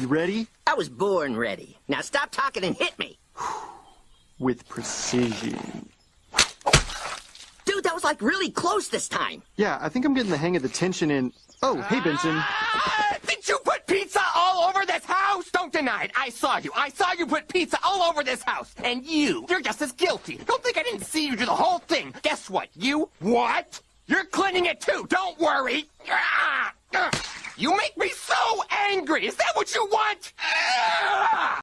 You ready? I was born ready. Now stop talking and hit me. With precision. Dude, that was like really close this time. Yeah, I think I'm getting the hang of the tension in... Oh, hey, Benson. Ah, did you put pizza all over this house? Don't deny it. I saw you. I saw you put pizza all over this house. And you, you're just as guilty. Don't think I didn't see you do the whole thing. Guess what? You, what? You're cleaning it too. Don't worry. Ah, ah. You make me angry. Is that what you want? Ah!